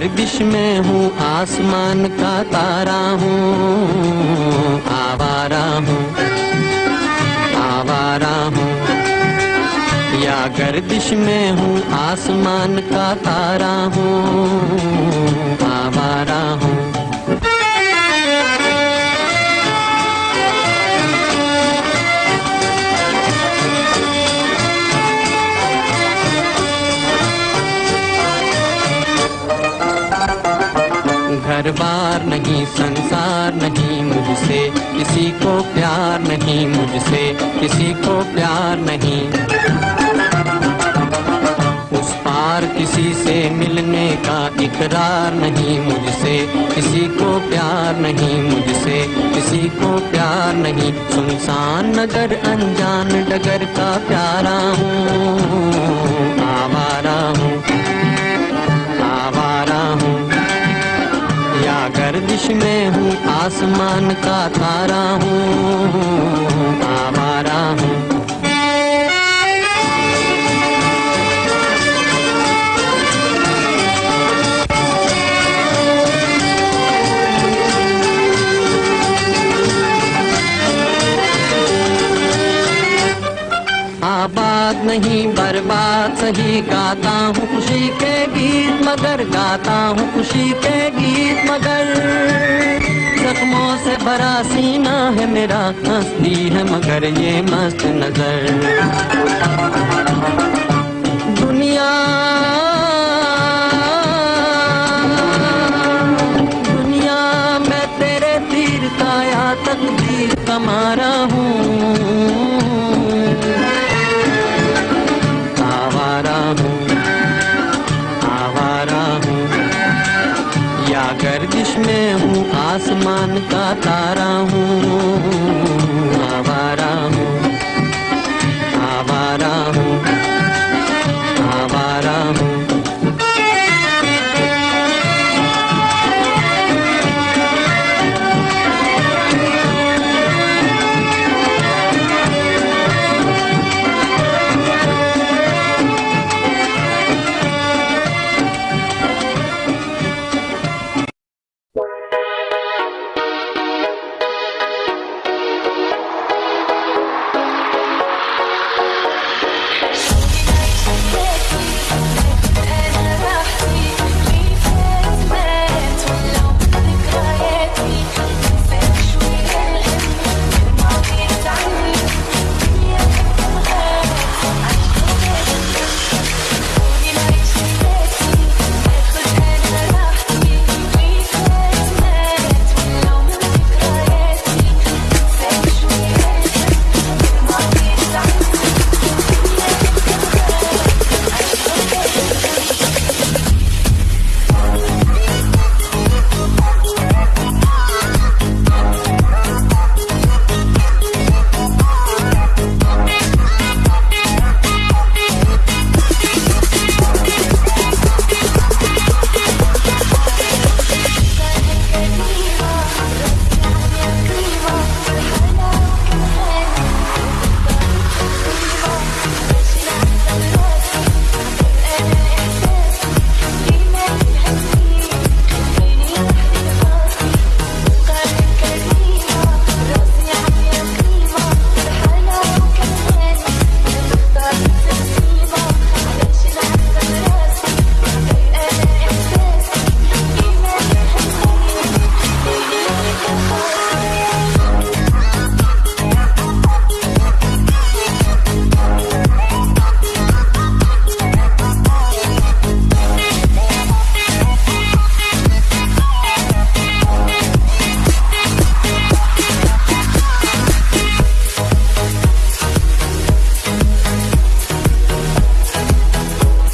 गर्विश में हूँ, आसमान का तारा हूँ, आवारा हूँ आवारा हूँ। या गर्दिश में हूँ, आसमान का तारा हूँ, आवारा हूँ। कारोबार नहीं, संसार नहीं मुझसे। किसी को प्यार नहीं मुझसे, किसी को प्यार नहीं। उस पार किसी से मिलने का इकरार नहीं मुझसे। किसी को प्यार नहीं मुझसे, किसी को प्यार नहीं। सुनसान नगर, अनजान डगर का प्यारा हूँ, आवारा हूँ। में हूँ, आसमान का तारा हूँ, आवारा हूँ। आबाद नहीं, बर्बाद सही गाता हूँ, खुशी के मगर गाता हूँ खुशी के गीत मगर। जख्मों से भरा सीना है मेरा, हंसती है मगर ये मस्त नज़र। दुनिया दुनिया मैं तेरे तीर का या तकदीर का मारा आसमान का तारा हूँ।